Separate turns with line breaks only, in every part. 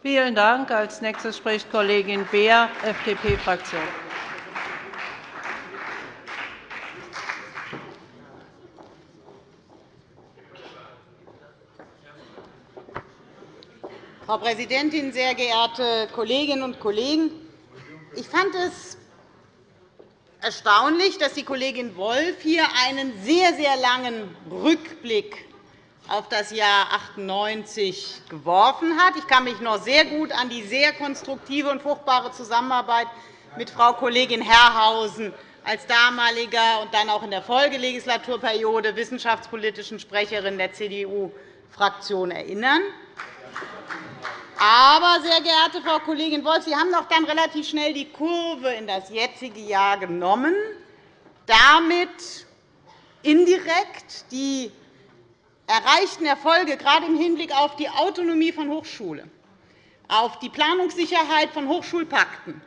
Vielen Dank. Als nächstes spricht Kollegin Beer, FDP-Fraktion.
Frau Präsidentin, sehr geehrte Kolleginnen und Kollegen! Ich fand es erstaunlich, dass die Kollegin Wolff hier einen sehr, sehr langen Rückblick auf das Jahr 98 geworfen hat. Ich kann mich noch sehr gut an die sehr konstruktive und fruchtbare Zusammenarbeit mit Frau Kollegin Herrhausen als damaliger und dann auch in der Folgelegislaturperiode wissenschaftspolitischen Sprecherin der CDU-Fraktion erinnern. Aber, sehr geehrte Frau Kollegin Wolff, Sie haben doch dann relativ schnell die Kurve in das jetzige Jahr genommen, damit indirekt die erreichten Erfolge, gerade im Hinblick auf die Autonomie von Hochschulen, auf die Planungssicherheit von Hochschulpakten,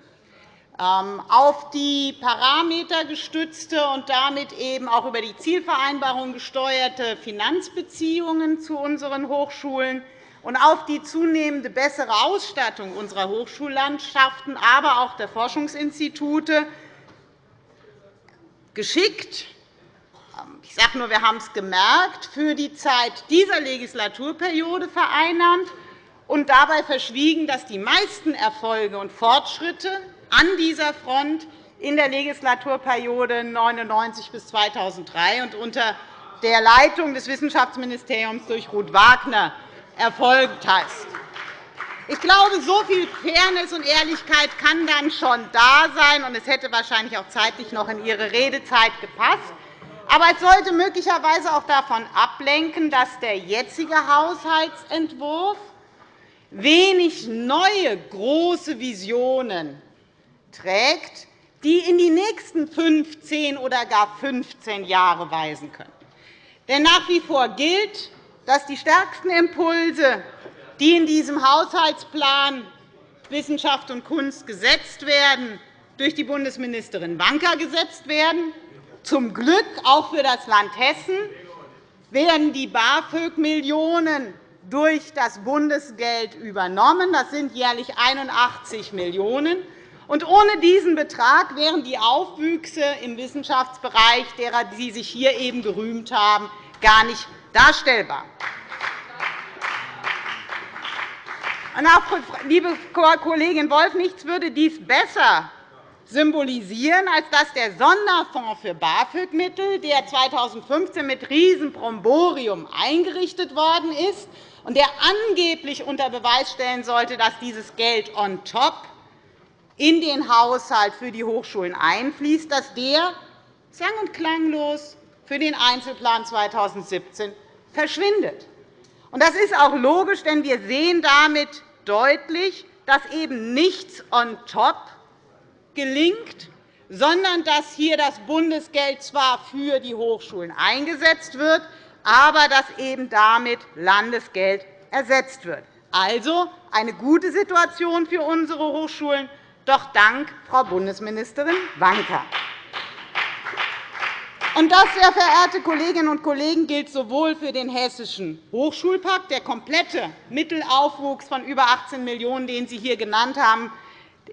ähm, auf die parametergestützte und damit eben auch über die Zielvereinbarung gesteuerte Finanzbeziehungen zu unseren Hochschulen und auf die zunehmende bessere Ausstattung unserer Hochschullandschaften, aber auch der Forschungsinstitute geschickt ähm, ich sage nur, wir haben es gemerkt, für die Zeit dieser Legislaturperiode vereinnahmt und dabei verschwiegen, dass die meisten Erfolge und Fortschritte an dieser Front in der Legislaturperiode 1999 bis 2003 und unter der Leitung des Wissenschaftsministeriums durch Ruth Wagner erfolgt ist. Ich glaube, so viel Fairness und Ehrlichkeit kann dann schon da sein, und es hätte wahrscheinlich auch zeitlich noch in Ihre Redezeit gepasst. Aber es sollte möglicherweise auch davon ablenken, dass der jetzige Haushaltsentwurf wenig neue große Visionen trägt, die in die nächsten 15 oder gar 15 Jahre weisen können. Denn nach wie vor gilt, dass die stärksten Impulse, die in diesem Haushaltsplan Wissenschaft und Kunst gesetzt werden, durch die Bundesministerin Wanka gesetzt werden. Zum Glück auch für das Land Hessen werden die BAföG-Millionen durch das Bundesgeld übernommen. Das sind jährlich 81 Millionen €. Ohne diesen Betrag wären die Aufwüchse im Wissenschaftsbereich, derer Sie sich hier eben gerühmt haben, gar nicht darstellbar. liebe Kollegin Wolff, nichts würde dies besser symbolisieren, als dass der Sonderfonds für BAföG-Mittel, der 2015 mit Riesenbromborium eingerichtet worden ist und der angeblich unter Beweis stellen sollte, dass dieses Geld on top in den Haushalt für die Hochschulen einfließt, dass der sang- und klanglos für den Einzelplan 2017 verschwindet. Das ist auch logisch, denn wir sehen damit deutlich, dass eben nichts on top gelingt, sondern dass hier das Bundesgeld zwar für die Hochschulen eingesetzt wird, aber dass eben damit Landesgeld ersetzt wird. Also eine gute Situation für unsere Hochschulen, doch dank Frau Bundesministerin Wanka. Und das, sehr verehrte Kolleginnen und Kollegen, gilt sowohl für den Hessischen Hochschulpakt, der komplette Mittelaufwuchs von über 18 Millionen €, den Sie hier genannt haben,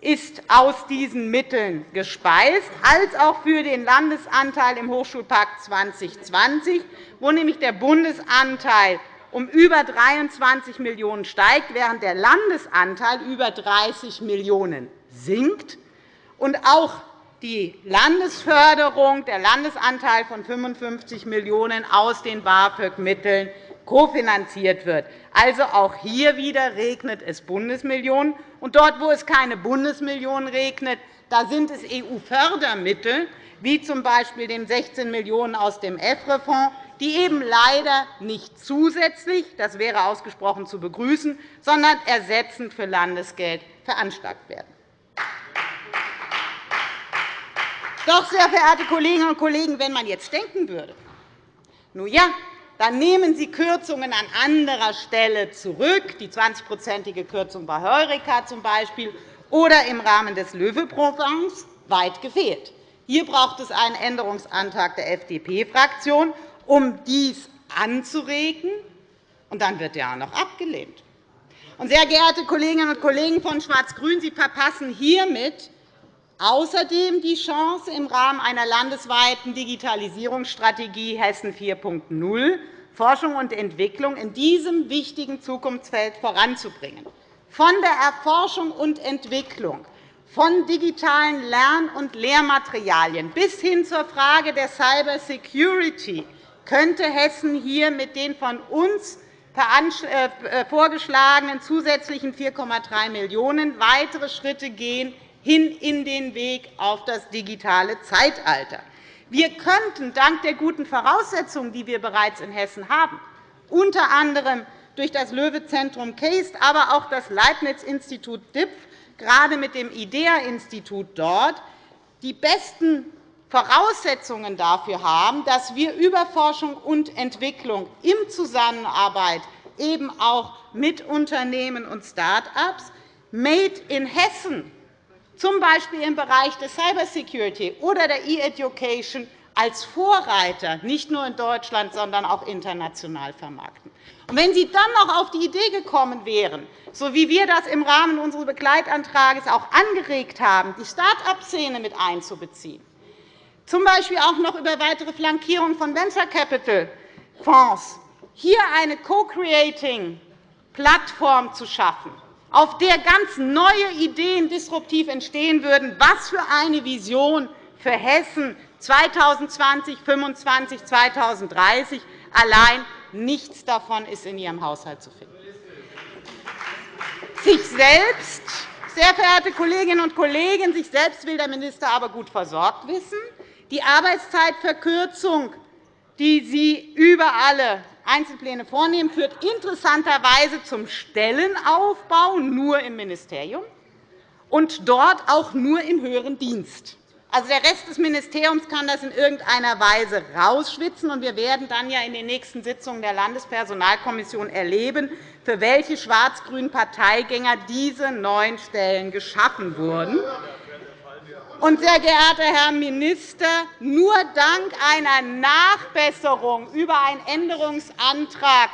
ist aus diesen Mitteln gespeist, als auch für den Landesanteil im Hochschulpakt 2020, wo nämlich der Bundesanteil um über 23 Millionen € steigt, während der Landesanteil über 30 Millionen € sinkt. Und auch die Landesförderung, der Landesanteil von 55 Millionen € aus den BAföG-Mitteln kofinanziert wird. Also auch hier wieder regnet es Bundesmillionen. Und dort, wo es keine Bundesmillionen regnet, da sind es EU-Fördermittel, wie z. B. den 16 Millionen € aus dem EFRE-Fonds, die eben leider nicht zusätzlich – das wäre ausgesprochen zu begrüßen – sondern ersetzend für Landesgeld veranschlagt werden. Doch, sehr verehrte Kolleginnen und Kollegen, wenn man jetzt denken würde, nun ja, dann nehmen Sie Kürzungen an anderer Stelle zurück, die 20-prozentige Kürzung bei Heureka z. Oder im Rahmen des Löwe-Programms, weit gefehlt. Hier braucht es einen Änderungsantrag der FDP-Fraktion, um dies anzuregen, und dann wird er auch noch abgelehnt. Sehr geehrte Kolleginnen und Kollegen von Schwarz-Grün, Sie verpassen hiermit außerdem die Chance, im Rahmen einer landesweiten Digitalisierungsstrategie Hessen 4.0 Forschung und Entwicklung in diesem wichtigen Zukunftsfeld voranzubringen. Von der Erforschung und Entwicklung, von digitalen Lern- und Lehrmaterialien bis hin zur Frage der Cybersecurity könnte Hessen hier mit den von uns äh, vorgeschlagenen zusätzlichen 4,3 Millionen € weitere Schritte gehen hin in den Weg auf das digitale Zeitalter. Wir könnten dank der guten Voraussetzungen, die wir bereits in Hessen haben, unter anderem durch das Löwe-Zentrum KASTE, aber auch das Leibniz-Institut DIPF, gerade mit dem IDEA-Institut dort, die besten Voraussetzungen dafür haben, dass wir über Forschung und Entwicklung in Zusammenarbeit eben auch mit Unternehmen und Start-ups Made in Hessen z. B. im Bereich der Cybersecurity oder der E-Education als Vorreiter nicht nur in Deutschland, sondern auch international vermarkten. wenn Sie dann noch auf die Idee gekommen wären, so wie wir das im Rahmen unseres Begleitantrags auch angeregt haben, die Start-up-Szene mit einzubeziehen, z. B. auch noch über weitere Flankierung von Venture Capital Fonds, hier eine Co-Creating-Plattform zu schaffen, auf der ganz neue Ideen disruptiv entstehen würden, was für eine Vision für Hessen 2020, 2025, 2030 allein nichts davon ist in Ihrem Haushalt zu finden. Sich selbst, sehr verehrte Kolleginnen und Kollegen, sich selbst will der Minister aber gut versorgt wissen. Die Arbeitszeitverkürzung, die Sie über alle Einzelpläne vornehmen, führt interessanterweise zum Stellenaufbau nur im Ministerium und dort auch nur im höheren Dienst. Also der Rest des Ministeriums kann das in irgendeiner Weise rausschwitzen. Und wir werden dann ja in den nächsten Sitzungen der Landespersonalkommission erleben, für welche schwarz-grünen Parteigänger diese neuen Stellen geschaffen wurden. Und, sehr geehrter Herr Minister, nur dank einer Nachbesserung über einen Änderungsantrag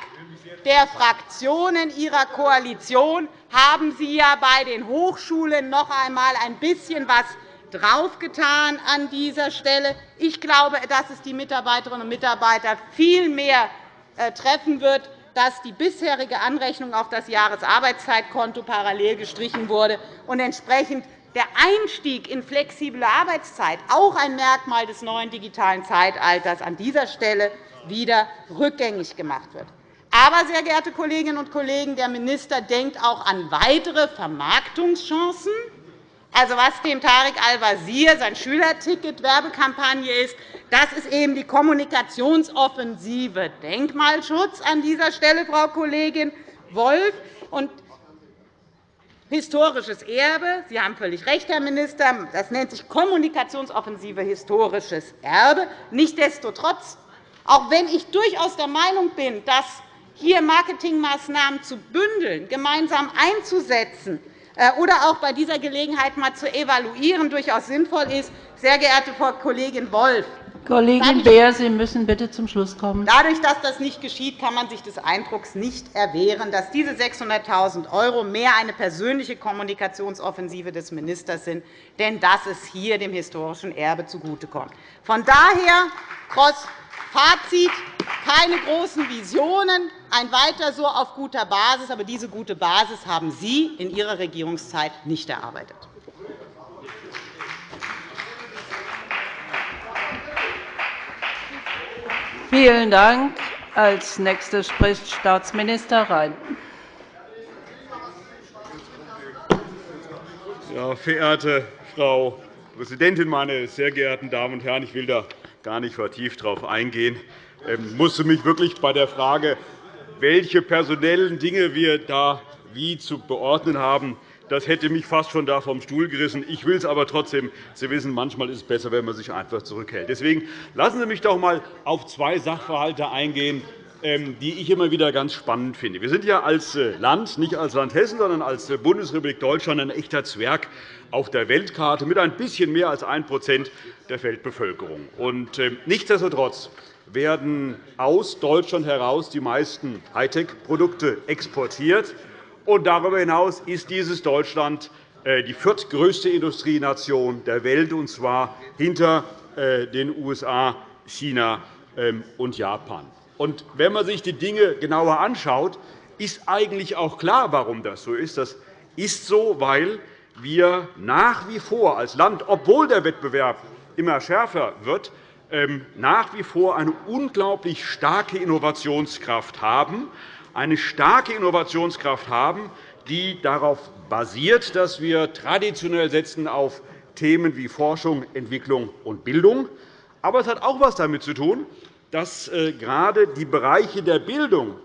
der Fraktionen Ihrer Koalition haben Sie ja bei den Hochschulen noch einmal ein bisschen was draufgetan an dieser Stelle. Ich glaube, dass es die Mitarbeiterinnen und Mitarbeiter viel mehr äh, treffen wird, dass die bisherige Anrechnung auf das Jahresarbeitszeitkonto parallel gestrichen wurde und entsprechend der Einstieg in flexible Arbeitszeit, auch ein Merkmal des neuen digitalen Zeitalters, an dieser Stelle wieder rückgängig gemacht wird. Aber, sehr geehrte Kolleginnen und Kollegen, der Minister denkt auch an weitere Vermarktungschancen. Also, was dem Tarek Al-Wazir sein Schülerticket-Werbekampagne ist, das ist eben die Kommunikationsoffensive Denkmalschutz an dieser Stelle, Frau Kollegin Wolff historisches Erbe. Sie haben völlig recht, Herr Minister. Das nennt sich Kommunikationsoffensive historisches Erbe. Nichtsdestotrotz, auch wenn ich durchaus der Meinung bin, dass hier Marketingmaßnahmen zu bündeln, gemeinsam einzusetzen äh, oder auch bei dieser Gelegenheit einmal zu evaluieren durchaus sinnvoll ist, sehr geehrte Frau Kollegin Wolff,
Kollegin Beer, Sie müssen bitte zum Schluss kommen.
Dadurch, dass das nicht geschieht, kann man sich des Eindrucks nicht erwehren, dass diese 600.000 € mehr eine persönliche Kommunikationsoffensive des Ministers sind, denn dass es hier dem historischen Erbe zugutekommt. Von daher, Cross Fazit, keine großen Visionen, ein Weiter so auf guter Basis. Aber diese gute Basis haben Sie in Ihrer Regierungszeit nicht erarbeitet.
Vielen Dank. Als Nächster spricht Staatsminister Rhein.
Ja, verehrte Frau Präsidentin, meine sehr geehrten Damen und Herren! Ich will da gar nicht vertieft darauf eingehen. Ich ähm, musste mich wirklich bei der Frage, welche personellen Dinge wir da wie zu beordnen haben, das hätte mich fast schon da vom Stuhl gerissen. Ich will es aber trotzdem. Sie wissen, manchmal ist es besser, wenn man sich einfach zurückhält. Deswegen lassen Sie mich doch einmal auf zwei Sachverhalte eingehen, ähm, die ich immer wieder ganz spannend finde. Wir sind ja als äh, Land, nicht als Land Hessen, sondern als äh, Bundesrepublik Deutschland ein echter Zwerg auf der Weltkarte mit ein bisschen mehr als 1% der Weltbevölkerung. Und ähm, nichtsdestotrotz werden aus Deutschland heraus die meisten Hightech-Produkte exportiert. Und darüber hinaus ist dieses Deutschland äh, die viertgrößte Industrienation der Welt, und zwar hinter äh, den USA, China ähm, und Japan. Und wenn man sich die Dinge genauer anschaut, ist eigentlich auch klar, warum das so ist. Das ist so, weil wir nach wie vor als Land, obwohl der Wettbewerb immer schärfer wird, ähm, nach wie vor eine unglaublich starke Innovationskraft haben, eine starke Innovationskraft haben, die darauf basiert, dass wir traditionell setzen auf Themen wie Forschung, Entwicklung und Bildung. Aber es hat auch etwas damit zu tun, dass äh, gerade die Bereiche der Bildung,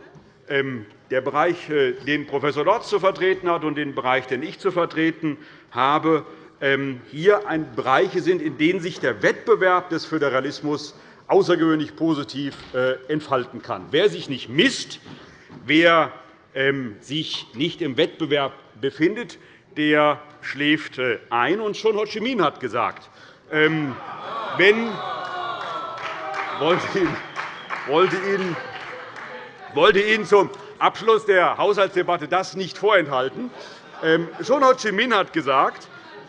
ähm, der Bereich, äh, den Prof. Lorz zu vertreten hat, und den Bereich, den ich zu vertreten habe, ähm, hier Bereiche sind, in denen sich der Wettbewerb des Föderalismus außergewöhnlich positiv äh, entfalten kann. Wer sich nicht misst, wer ähm, sich nicht im Wettbewerb befindet, der schläft äh, ein. Und schon Ho Chi Minh hat gesagt, ähm, wenn wollte Ihnen, zum Abschluss der Haushaltsdebatte das nicht vorenthalten. Ähm, schon Ho Chi Minh hat gesagt,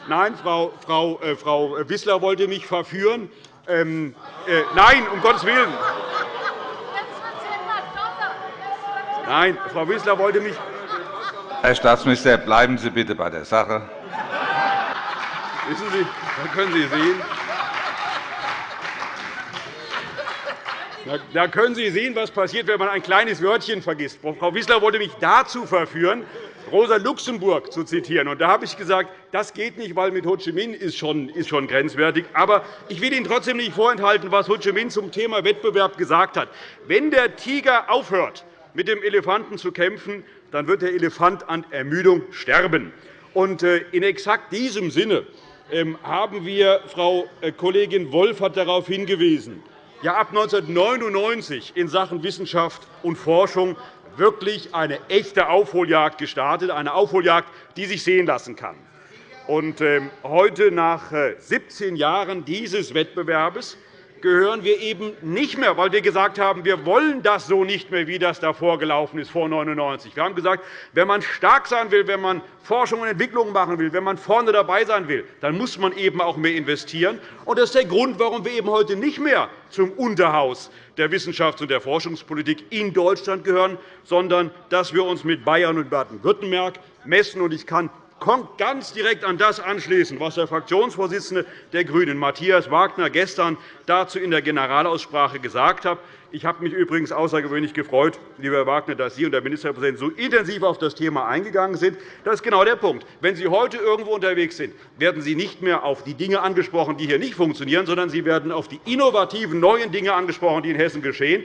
nein, Frau, Frau, äh, Frau Wissler wollte mich verführen. Äh, nein, um Gottes Willen. Nein, Frau Wissler wollte mich.
Herr Staatsminister, bleiben Sie bitte bei der Sache.
Wissen Sie, da können Sie sehen, Da können Sie sehen, was passiert, wenn man ein kleines Wörtchen vergisst. Frau Wissler wollte mich dazu verführen, Rosa Luxemburg zu zitieren. da habe ich gesagt, das geht nicht, weil mit Ho Chi Minh ist schon, ist schon grenzwertig. Aber ich will Ihnen trotzdem nicht vorenthalten, was Ho Chi Minh zum Thema Wettbewerb gesagt hat. Wenn der Tiger aufhört, mit dem Elefanten zu kämpfen, dann wird der Elefant an Ermüdung sterben. Äh, in exakt diesem Sinne ähm, haben wir, Frau äh, Kollegin Wolff hat darauf hingewiesen, ja ab 1999 in Sachen Wissenschaft und Forschung wirklich eine echte Aufholjagd gestartet, eine Aufholjagd, die sich sehen lassen kann. Ähm, heute, nach 17 äh, Jahren dieses Wettbewerbs, gehören wir eben nicht mehr, weil wir gesagt haben, wir wollen das so nicht mehr, wie das davor gelaufen ist, vor 1999. Wir haben gesagt, wenn man stark sein will, wenn man Forschung und Entwicklung machen will, wenn man vorne dabei sein will, dann muss man eben auch mehr investieren. Und das ist der Grund, warum wir eben heute nicht mehr zum Unterhaus der Wissenschafts- und der Forschungspolitik in Deutschland gehören, sondern dass wir uns mit Bayern und Baden-Württemberg messen. Ich kann ganz direkt an das anschließen, was der Fraktionsvorsitzende der GRÜNEN, Matthias Wagner, gestern dazu in der Generalaussprache gesagt hat. Ich habe mich übrigens außergewöhnlich gefreut, lieber Herr Wagner, dass Sie und der Ministerpräsident so intensiv auf das Thema eingegangen sind. Das ist genau der Punkt. Wenn Sie heute irgendwo unterwegs sind, werden Sie nicht mehr auf die Dinge angesprochen, die hier nicht funktionieren, sondern Sie werden auf die innovativen neuen Dinge angesprochen, die in Hessen geschehen.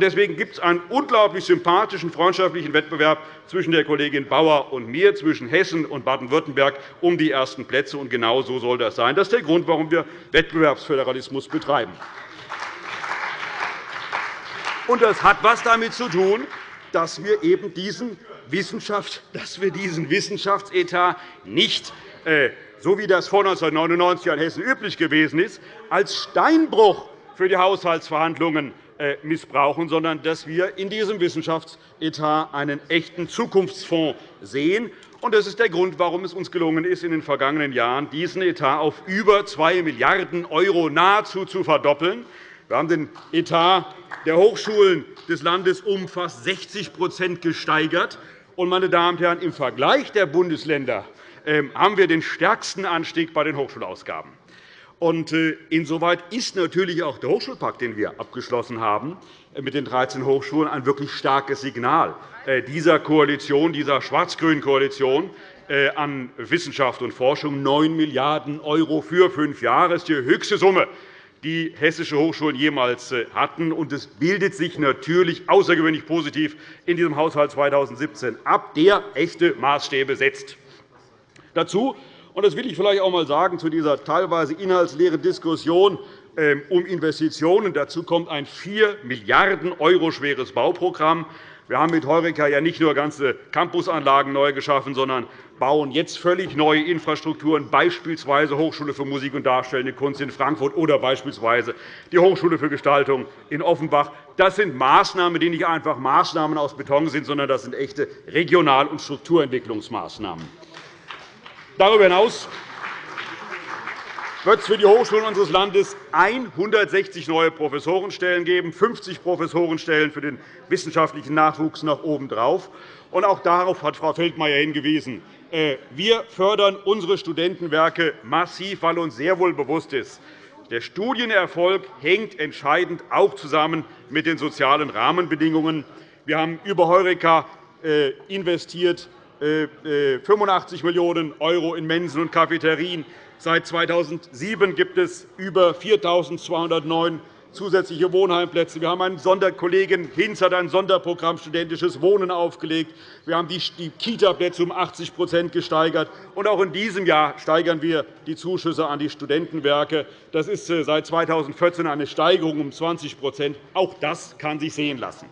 Deswegen gibt es einen unglaublich sympathischen, freundschaftlichen Wettbewerb zwischen der Kollegin Bauer und mir, zwischen Hessen und Baden-Württemberg um die ersten Plätze. genau so soll das sein. Das ist der Grund, warum wir Wettbewerbsföderalismus betreiben. Und das hat etwas damit zu tun, dass wir eben diesen, Wissenschaft, dass wir diesen Wissenschaftsetat nicht, äh, so wie das vor 1999 in Hessen üblich gewesen ist, als Steinbruch für die Haushaltsverhandlungen äh, missbrauchen, sondern dass wir in diesem Wissenschaftsetat einen echten Zukunftsfonds sehen. Das ist der Grund, warum es uns gelungen ist, in den vergangenen Jahren diesen Etat auf über 2 Milliarden € nahezu zu verdoppeln. Wir haben den Etat der Hochschulen des Landes um fast 60% gesteigert. meine Damen und Herren, Im Vergleich der Bundesländer ähm, haben wir den stärksten Anstieg bei den Hochschulausgaben. Äh, insoweit ist natürlich auch der Hochschulpakt, den wir abgeschlossen haben, äh, mit den 13 Hochschulen ein wirklich starkes Signal äh, dieser Koalition, dieser schwarz-grünen Koalition an Wissenschaft und Forschung. 9 Milliarden € für fünf Jahre ist die höchste Summe, die hessische Hochschulen jemals äh, hatten. Es bildet sich natürlich außergewöhnlich positiv in diesem Haushalt 2017 ab, der echte Maßstäbe setzt. Dazu, und das will ich vielleicht auch einmal sagen, zu dieser teilweise inhaltsleeren Diskussion ähm, um Investitionen. Dazu kommt ein 4 Milliarden € schweres Bauprogramm Wir haben mit Heureka ja nicht nur ganze Campusanlagen neu geschaffen, sondern bauen jetzt völlig neue Infrastrukturen, beispielsweise Hochschule für Musik und Darstellende Kunst in Frankfurt oder beispielsweise die Hochschule für Gestaltung in Offenbach. Das sind Maßnahmen, die nicht einfach Maßnahmen aus Beton sind, sondern das sind echte Regional- und Strukturentwicklungsmaßnahmen. Darüber hinaus wird es für die Hochschulen unseres Landes 160 neue Professorenstellen geben, 50 Professorenstellen für den wissenschaftlichen Nachwuchs noch obendrauf. Und auch darauf hat Frau Feldmayer hingewiesen. Äh, wir fördern unsere Studentenwerke massiv, weil uns sehr wohl bewusst ist, der Studienerfolg hängt entscheidend auch zusammen mit den sozialen Rahmenbedingungen. Wir haben über Heureka äh, investiert 85 äh, Millionen € in Mensen und Cafeterien. Seit 2007 gibt es über 4.209 zusätzliche Wohnheimplätze. Wir haben einen Sonderkollegen Hinz hat ein Sonderprogramm studentisches Wohnen aufgelegt. Wir haben die Kita-Plätze um 80% gesteigert. Und auch in diesem Jahr steigern wir die Zuschüsse an die Studentenwerke. Das ist äh, seit 2014 eine Steigerung um 20% Auch das kann sich sehen lassen.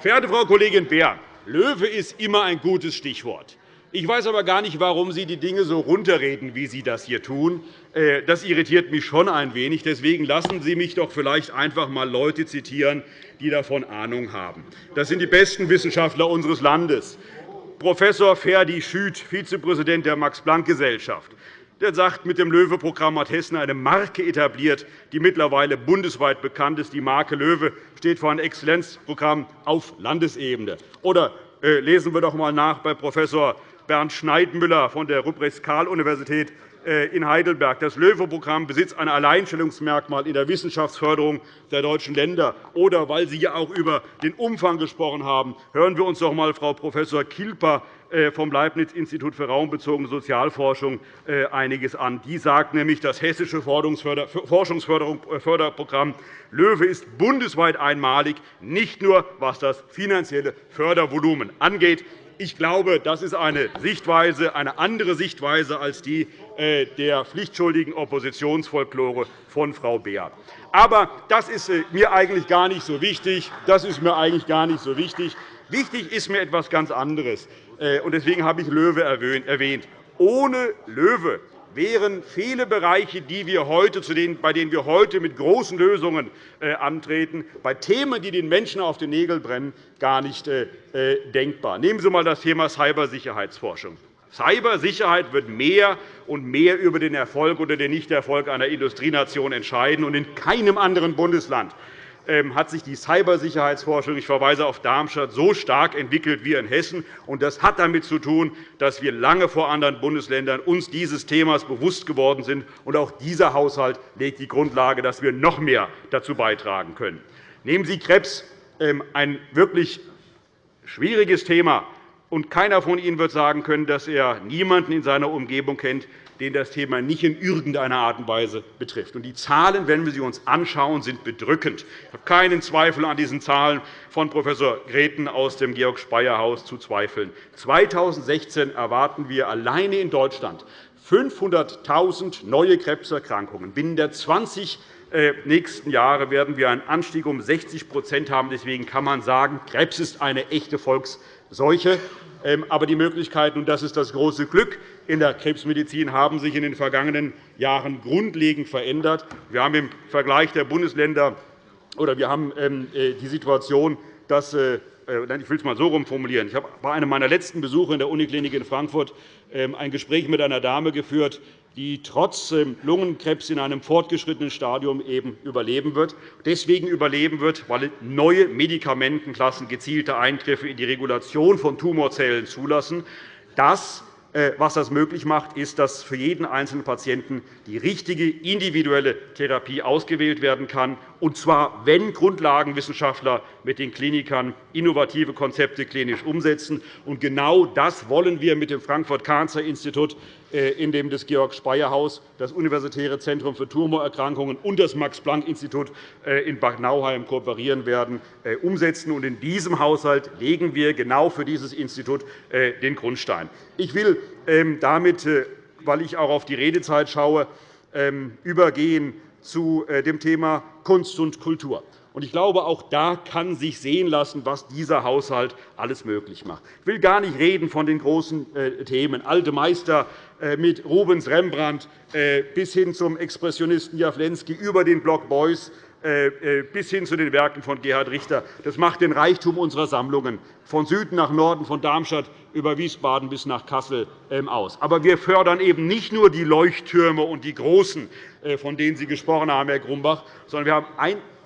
Verehrte Frau Kollegin Beer, Löwe ist immer ein gutes Stichwort. Ich weiß aber gar nicht, warum Sie die Dinge so runterreden, wie Sie das hier tun. Äh, das irritiert mich schon ein wenig. Deswegen lassen Sie mich doch vielleicht einfach einmal Leute zitieren, die davon Ahnung haben. Das sind die besten Wissenschaftler unseres Landes. Prof. Ferdi Schüth, Vizepräsident der Max-Planck-Gesellschaft, der sagt, mit dem LOEWE-Programm hat Hessen eine Marke etabliert, die mittlerweile bundesweit bekannt ist. Die Marke LOEWE steht für ein Exzellenzprogramm auf Landesebene. Oder äh, lesen wir doch einmal nach bei Prof. Bernd Schneidmüller von der Ruprecht-Karl-Universität äh, in Heidelberg. Das LOEWE-Programm besitzt ein Alleinstellungsmerkmal in der Wissenschaftsförderung der deutschen Länder. Oder weil Sie ja auch über den Umfang gesprochen haben, hören wir uns doch einmal Frau Prof. Kilper äh, vom Leibniz-Institut für raumbezogene Sozialforschung äh, einiges an. Die sagt nämlich, das hessische Forschungsförderprogramm LOEWE ist bundesweit einmalig, nicht nur was das finanzielle Fördervolumen angeht. Ich glaube, das ist eine, Sichtweise, eine andere Sichtweise als die äh, der pflichtschuldigen Oppositionsfolklore von Frau Beer. Aber das ist äh, mir eigentlich gar nicht so wichtig. Das ist mir eigentlich gar nicht so wichtig. Wichtig ist mir etwas ganz anderes. Äh, deswegen habe ich Löwe erwähnt. Ohne Löwe wären viele Bereiche, die wir heute, bei denen wir heute mit großen Lösungen äh, antreten, bei Themen, die den Menschen auf den Nägeln brennen, gar nicht äh, äh, denkbar. Nehmen Sie einmal das Thema Cybersicherheitsforschung. Cybersicherheit wird mehr und mehr über den Erfolg oder den Nichterfolg einer Industrienation entscheiden. In keinem anderen Bundesland hat sich die Cybersicherheitsforschung – ich verweise auf Darmstadt – so stark entwickelt wie in Hessen. Das hat damit zu tun, dass wir lange vor anderen Bundesländern uns dieses Themas bewusst geworden sind. Auch dieser Haushalt legt die Grundlage, dass wir noch mehr dazu beitragen können. Nehmen Sie Krebs, ähm, ein wirklich schwieriges Thema. keiner von Ihnen wird sagen können, dass er niemanden in seiner Umgebung kennt, den das Thema nicht in irgendeiner Art und Weise betrifft. Die Zahlen, wenn wir sie uns anschauen, sind bedrückend. Ich habe keinen Zweifel an diesen Zahlen von Prof. Greten aus dem Georg-Speyer-Haus zu zweifeln. 2016 erwarten wir alleine in Deutschland 500.000 neue Krebserkrankungen. Binnen der 20 äh, nächsten Jahre werden wir einen Anstieg um 60% haben. Deswegen kann man sagen, Krebs ist eine echte Volksseuche. Ähm, aber die Möglichkeiten, und das ist das große Glück in der Krebsmedizin, haben sich in den vergangenen Jahren grundlegend verändert. Wir haben im Vergleich der Bundesländer oder wir haben ähm, äh, die Situation, dass äh, äh, ich will es einmal so formulieren. Ich habe bei einem meiner letzten Besuche in der Uniklinik in Frankfurt ähm, ein Gespräch mit einer Dame geführt, die trotz Lungenkrebs in einem fortgeschrittenen Stadium eben überleben wird. Deswegen überleben wird, weil neue Medikamentenklassen gezielte Eingriffe in die Regulation von Tumorzellen zulassen. Das äh, was das möglich macht, ist, dass für jeden einzelnen Patienten die richtige individuelle Therapie ausgewählt werden kann, und zwar, wenn Grundlagenwissenschaftler mit den Klinikern innovative Konzepte klinisch umsetzen. Und genau das wollen wir mit dem Frankfurt-Cancer-Institut äh, in dem das Georg-Speyer-Haus, das Universitäre Zentrum für Tumorerkrankungen und das Max-Planck-Institut äh, in Bad Nauheim kooperieren werden, äh, umsetzen. In diesem Haushalt legen wir genau für dieses Institut den Grundstein. Ich will ähm, damit, weil ich auch auf die Redezeit schaue, ähm, übergehen zu dem Thema Kunst und Kultur. Ich glaube, auch da kann sich sehen lassen, was dieser Haushalt alles möglich macht. Ich will gar nicht reden von den großen äh, Themen, alte Meister äh, mit Rubens Rembrandt äh, bis hin zum Expressionisten Jawlensky über den Block Beuys bis hin zu den Werken von Gerhard Richter. Das macht den Reichtum unserer Sammlungen von Süden nach Norden, von Darmstadt über Wiesbaden bis nach Kassel ähm, aus. Aber wir fördern eben nicht nur die Leuchttürme und die Großen, von denen Sie gesprochen haben, Herr Grumbach, sondern wir haben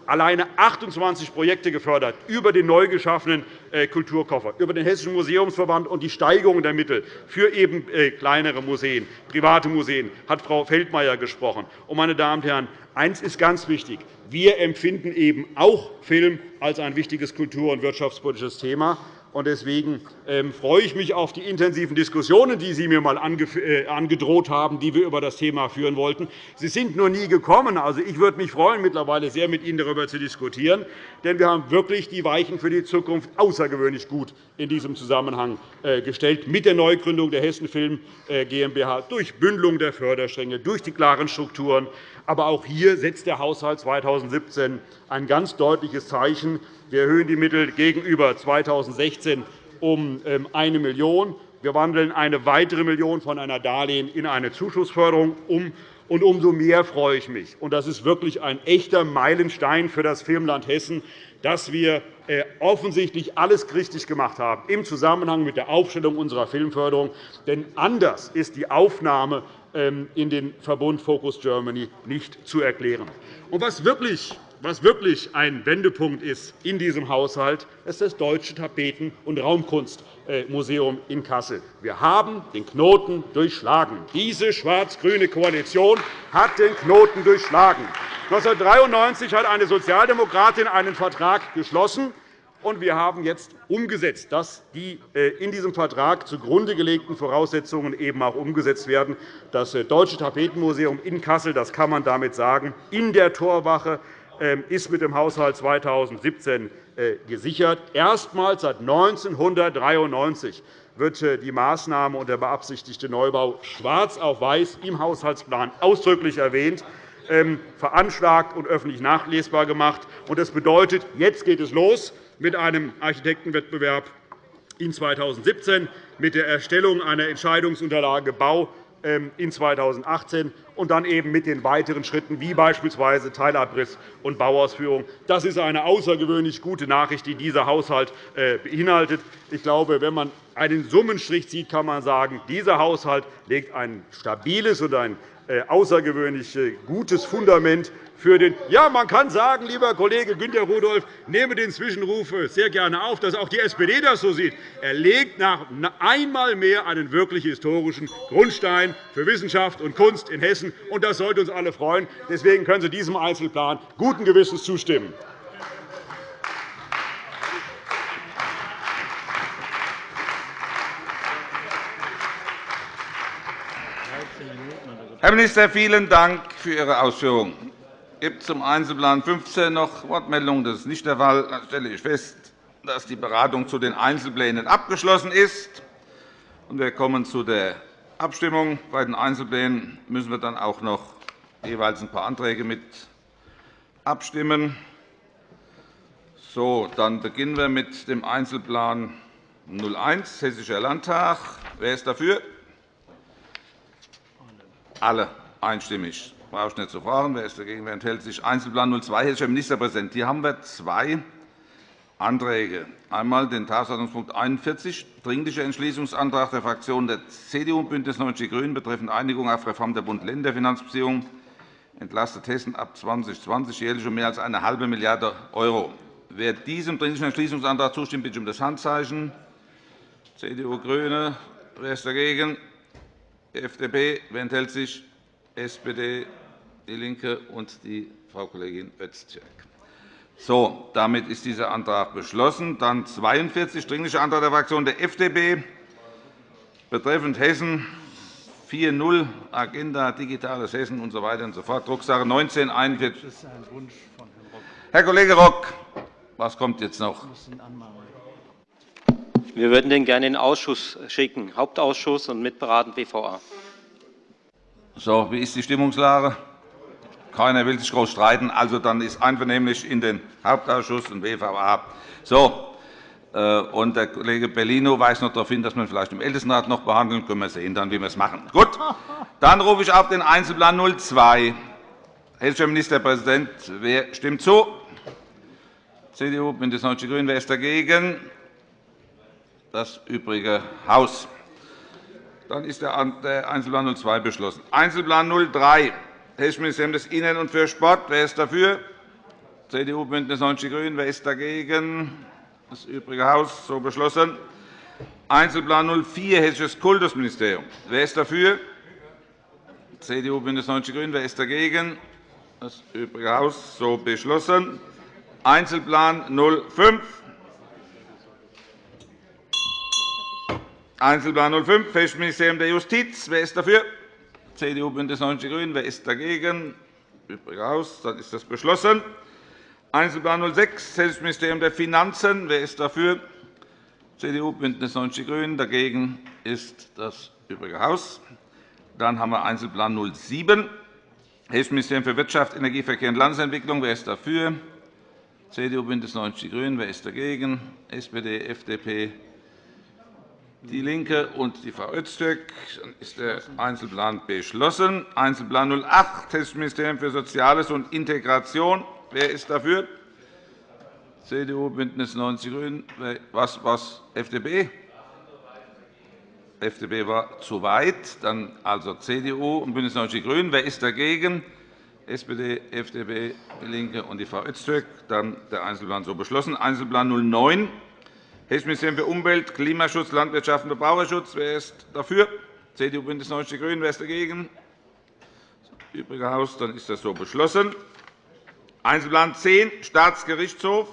alleine 28 Projekte gefördert über den neu geschaffenen äh, Kulturkoffer, über den Hessischen Museumsverband und die Steigerung der Mittel für eben äh, kleinere Museen, private Museen, hat Frau Feldmayer gesprochen. meine Damen und Herren, eines ist ganz wichtig. Wir empfinden eben auch Film als ein wichtiges kultur- und wirtschaftspolitisches Thema. Deswegen ähm, freue ich mich auf die intensiven Diskussionen, die Sie mir einmal äh, angedroht haben, die wir über das Thema führen wollten. Sie sind nur nie gekommen. Also, ich würde mich freuen, mittlerweile sehr mit Ihnen darüber zu diskutieren. Denn wir haben wirklich die Weichen für die Zukunft außergewöhnlich gut in diesem Zusammenhang äh, gestellt, mit der Neugründung der Hessen Film äh, GmbH, durch Bündelung der Förderstränge, durch die klaren Strukturen. Aber auch hier setzt der Haushalt 2017 ein ganz deutliches Zeichen. Wir erhöhen die Mittel gegenüber 2016 um 1 ähm, Million €. Wir wandeln eine weitere Million von einer Darlehen in eine Zuschussförderung um. Und umso mehr freue ich mich, und das ist wirklich ein echter Meilenstein für das Filmland Hessen, dass wir äh, offensichtlich alles richtig gemacht haben im Zusammenhang mit der Aufstellung unserer Filmförderung. Denn anders ist die Aufnahme ähm, in den Verbund Focus Germany nicht zu erklären. Und was wirklich was wirklich ein Wendepunkt ist in diesem Haushalt, ist das Deutsche Tapeten- und Raumkunstmuseum in Kassel. Wir haben den Knoten durchschlagen. Diese schwarz-grüne Koalition hat den Knoten durchschlagen. 1993 hat eine Sozialdemokratin einen Vertrag geschlossen, und wir haben jetzt umgesetzt, dass die äh, in diesem Vertrag zugrunde gelegten Voraussetzungen eben auch umgesetzt werden. Das äh, Deutsche Tapetenmuseum in Kassel, das kann man damit sagen, in der Torwache ist mit dem Haushalt 2017 äh, gesichert. Erstmals seit 1993 wird äh, die Maßnahme und der beabsichtigte Neubau schwarz auf weiß im Haushaltsplan ausdrücklich erwähnt, ähm, veranschlagt und öffentlich nachlesbar gemacht. Das bedeutet, jetzt geht es los mit einem Architektenwettbewerb in 2017 mit der Erstellung einer Entscheidungsunterlage Bau ähm, in 2018 und dann eben mit den weiteren Schritten, wie beispielsweise Teilabriss und Bauausführung. Das ist eine außergewöhnlich gute Nachricht, die dieser Haushalt äh, beinhaltet. Ich glaube, wenn man einen Summenstrich zieht, kann man sagen, dieser Haushalt legt ein stabiles und ein außergewöhnlich äh, gutes Fundament für den Ja, man kann sagen, lieber Kollege Günter Rudolph, nehme den Zwischenruf sehr gerne auf, dass auch die SPD das so sieht. Er legt nach einmal mehr einen wirklich historischen Grundstein für Wissenschaft und Kunst in Hessen, und das sollte uns alle freuen. Deswegen können Sie diesem Einzelplan guten Gewissens zustimmen.
Herr Minister, vielen Dank für Ihre Ausführungen. Gibt es zum Einzelplan 15 noch Wortmeldungen? Das ist nicht der Fall. Dann stelle ich fest, dass die Beratung zu den Einzelplänen abgeschlossen ist. Wir kommen zu der Abstimmung. Bei den Einzelplänen müssen wir dann auch noch jeweils ein paar Anträge mit abstimmen. So, dann beginnen wir mit dem Einzelplan 01, Hessischer Landtag. Wer ist dafür? Alle einstimmig brauche ich nicht zu fragen. Wer ist dagegen? Wer enthält sich? Einzelplan 02, Hessischer Ministerpräsident. Hier haben wir zwei Anträge. Einmal den Tagesordnungspunkt 41, Dringlicher Entschließungsantrag der Fraktionen der CDU und BÜNDNIS 90 die GRÜNEN betreffend Einigung auf Reform der Bund-Länder-Finanzbeziehungen entlastet Hessen ab 2020 jährlich um mehr als eine halbe Milliarde €. Wer diesem Dringlichen Entschließungsantrag zustimmt, bitte ich um das Handzeichen. CDU, GRÜNE. Wer ist dagegen? FDP. Wer enthält sich? SPD, DIE LINKE und die Frau Kollegin Öztürk. So, damit ist dieser Antrag beschlossen. Dann 42, Dringlicher Antrag der Fraktion der FDP betreffend Hessen 4.0 Agenda Digitales Hessen usw. So weiter und so fort, Drucksache 19 41. Das ist ein Wunsch von Herrn Rock. Herr Kollege Rock, was kommt jetzt noch?
Wir würden den gerne in den Ausschuss schicken, Hauptausschuss und mitberaten BVA.
So, wie ist die Stimmungslage? Keiner will sich groß streiten. Also, dann ist einvernehmlich in den Hauptausschuss und WVA. So, äh, und der Kollege Bellino weist noch darauf hin, dass man vielleicht im Ältestenrat noch behandeln. Können wir sehen, dann, wie wir es machen. Gut, dann rufe ich auf den Einzelplan 02. Hessischer Ministerpräsident, wer stimmt zu? CDU, BÜNDNIS 90 die GRÜNEN. Wer ist dagegen? Das übrige Haus. Dann ist der Einzelplan 02 beschlossen. Einzelplan 03, Hessisches Ministerium des Innern und für Sport. Wer ist dafür? CDU, BÜNDNIS 90 die GRÜNEN. Wer ist dagegen? Das übrige Haus. So beschlossen. Einzelplan 04, Hessisches Kultusministerium. Wer ist dafür? CDU, BÜNDNIS 90 die GRÜNEN. Wer ist dagegen? Das übrige Haus. So beschlossen. Einzelplan 05, Einzelplan 05, Hessisches Ministerium der Justiz. Wer ist dafür? CDU, BÜNDNIS 90 die GRÜNEN. Wer ist dagegen? Übrige Haus. Dann ist das beschlossen. Einzelplan 06, Hessisches Ministerium der Finanzen. Wer ist dafür? CDU, BÜNDNIS 90 die GRÜNEN. Dagegen ist das übrige Haus. Dann haben wir Einzelplan 07, Hessisches Ministerium für Wirtschaft, Energie, Verkehr und Landesentwicklung. Wer ist dafür? CDU, BÜNDNIS 90 die GRÜNEN. Wer ist dagegen? SPD, FDP, DIE LINKE und die Frau Öztürk. Dann ist der Einzelplan beschlossen. Einzelplan 08, Hessisches Ministerium für Soziales und Integration. Wer ist dafür? CDU, BÜNDNIS 90 die GRÜNEN. Was, was, FDP? FDP war zu weit. Dann also CDU und BÜNDNIS 90 die GRÜNEN. Wer ist dagegen? SPD, FDP, DIE LINKE und die Frau Öztürk. Dann der Einzelplan so beschlossen. Einzelplan 09, Ministerium für Umwelt, Klimaschutz, Landwirtschaft und Verbraucherschutz. Wer ist dafür? CDU, BÜNDNIS 90 die GRÜNEN. Wer ist dagegen? Das übrige Haus. Dann ist das so beschlossen. Einzelplan 10, Staatsgerichtshof.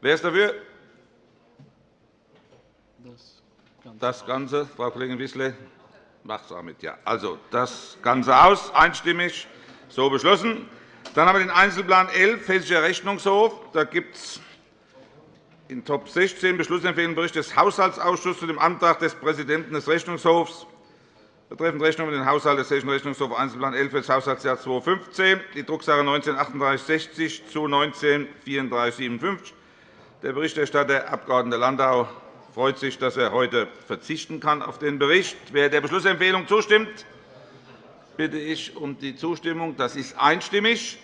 Wer ist dafür? Das Ganze, Frau Kollegin Wissler, macht es auch mit. Ja. Also das Ganze aus, einstimmig so beschlossen. Dann haben wir den Einzelplan 11, Hessischer Rechnungshof. Da gibt es in Top 16 Beschlussempfehlung Bericht des Haushaltsausschusses zu dem Antrag des Präsidenten des Rechnungshofs betreffend Rechnung mit dem Haushalt des Hessischen Rechnungshofs Einzelplan 11 für das Haushaltsjahr 2015, die Drucksache 19 3860 zu 19 3457. Der Berichterstatter, Abg. Landau, freut sich, dass er heute verzichten kann auf den Bericht. Wer der Beschlussempfehlung zustimmt, bitte ich um die Zustimmung. Das ist einstimmig.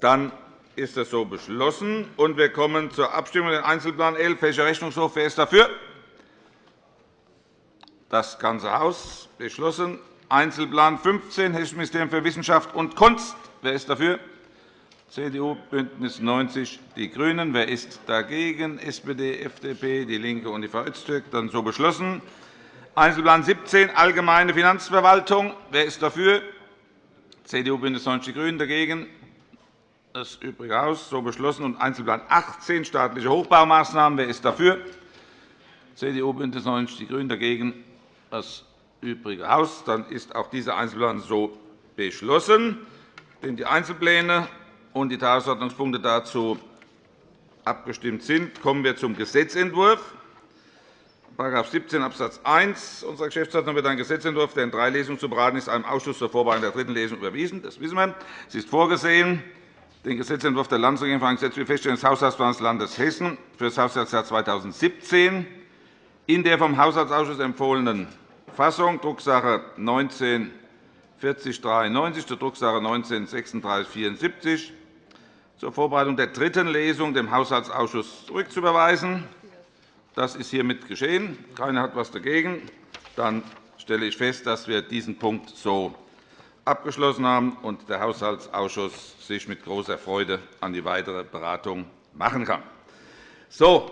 Dann ist das so beschlossen. Und wir kommen zur Abstimmung über den Einzelplan 11, Hessischer Rechnungshof. Wer ist dafür? Das ganze Haus beschlossen. Einzelplan 15, Hessisches Ministerium für Wissenschaft und Kunst. Wer ist dafür? CDU, BÜNDNIS 90 die GRÜNEN. Wer ist dagegen? SPD, FDP, DIE LINKE und die Frau Öztürk. Dann so beschlossen. Einzelplan 17, Allgemeine Finanzverwaltung. Wer ist dafür? CDU, BÜNDNIS 90 die GRÜNEN. Dagegen? Das übrige Haus. So beschlossen. Und Einzelplan 18, staatliche Hochbaumaßnahmen. Wer ist dafür? CDU, BÜNDNIS 90 die GRÜNEN. Dagegen? Das übrige Haus. Dann ist auch dieser Einzelplan so beschlossen. Die Einzelpläne und die Tagesordnungspunkte dazu abgestimmt sind, kommen wir zum Gesetzentwurf. § 17 Abs. 1 unserer Geschäftsordnung wird ein Gesetzentwurf, der in drei Lesungen zu beraten ist, einem Ausschuss zur Vorbereitung der dritten Lesung überwiesen. Das wissen wir. Es ist vorgesehen, den Gesetzentwurf der Landesregierung für ein Gesetz für Feststellung des Haushaltsplans des Landes Hessen für das Haushaltsjahr 2017 in der vom Haushaltsausschuss empfohlenen Fassung, Drucksache 19 4093 zur Drucksache 19 3674 zur Vorbereitung der dritten Lesung dem Haushaltsausschuss zurückzuüberweisen. Das ist hiermit geschehen. Keiner hat etwas dagegen. Dann stelle ich fest, dass wir diesen Punkt so abgeschlossen haben und der Haushaltsausschuss sich mit großer Freude an die weitere Beratung machen kann. So,